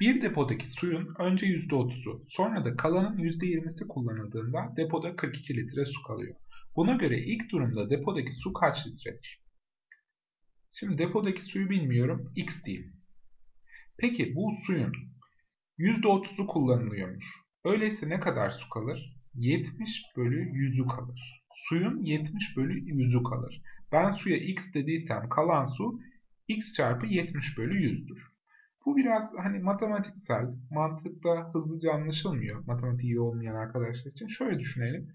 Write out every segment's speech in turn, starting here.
Bir depodaki suyun önce %30'u sonra da kalanın %20'si kullanıldığında depoda 42 litre su kalıyor. Buna göre ilk durumda depodaki su kaç litredir? Şimdi depodaki suyu bilmiyorum. X diyeyim. Peki bu suyun %30'u kullanılıyormuş. Öyleyse ne kadar su kalır? 70 bölü 100'ü kalır. Suyun 70 bölü 100'ü kalır. Ben suya x dediysem kalan su x çarpı 70 bölü 100'dür. Bu biraz hani matematiksel, mantıkta hızlıca anlaşılmıyor matematiği olmayan arkadaşlar için. Şöyle düşünelim.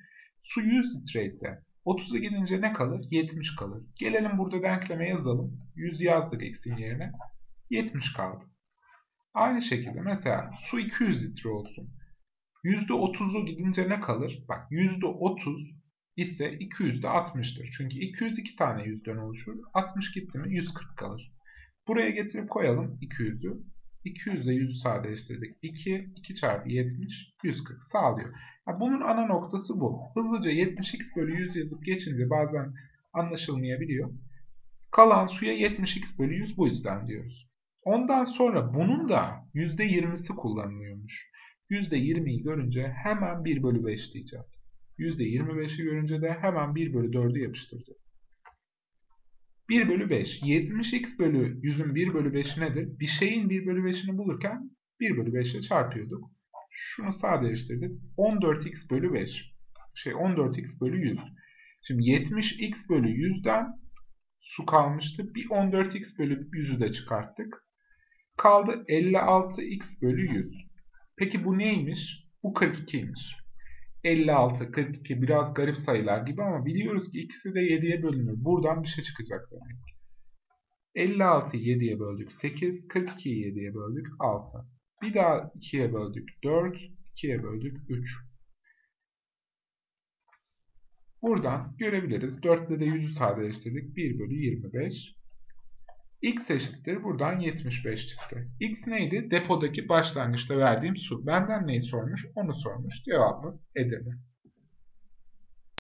Su 100 litre ise 30'a gidince ne kalır? 70 kalır. Gelelim burada denkleme yazalım. 100 yazdık x'in yerine. 70 kaldı. Aynı şekilde mesela su 200 litre olsun. %30'u gidince ne kalır? Bak %30 ise 200 de 60'tır. Çünkü 202 tane yüzden oluşur. 60 gitti mi 140 kalır. Buraya getirip koyalım 200'ü. 200 ile 100'ü sadeleştirdik. 2, 2 çarpı 70, 140 sağlıyor. Yani bunun ana noktası bu. Hızlıca 70x bölü 100 yazıp geçince bazen anlaşılmayabiliyor. Kalan suya 70x bölü 100 bu yüzden diyoruz. Ondan sonra bunun da %20'si kullanılıyormuş. %20'yi görünce hemen 1 bölü 5 diyeceğiz. %25'i görünce de hemen 1 bölü 4'ü yapıştıracağız. 1 bölü 5. 70x bölü 100'ün 1 bölü 5'i nedir? Bir şeyin 1 bölü 5'ini bulurken 1 bölü 5 ile çarpıyorduk. Şunu sadeleştirdik. 14x bölü 5. Şey 14x bölü 100. Şimdi 70x bölü 100'den su kalmıştı. Bir 14x bölü 100'ü de çıkarttık. Kaldı 56x bölü 100. Peki bu neymiş? Bu 42'ymiş. 56, 42 biraz garip sayılar gibi ama biliyoruz ki ikisi de 7'ye bölünür. Buradan bir şey çıkacak demek. 56'yı 7'ye böldük 8, 42'yi 7'ye böldük 6. Bir daha 2'ye böldük 4, 2'ye böldük 3. Buradan görebiliriz. 4 ile de 100'ü sadeleştirdik. 1 bölü 25. X eşittir. Buradan 75 çıktı. X neydi? Depodaki başlangıçta verdiğim su. Benden neyi sormuş? Onu sormuş. Cevabımız Edirne.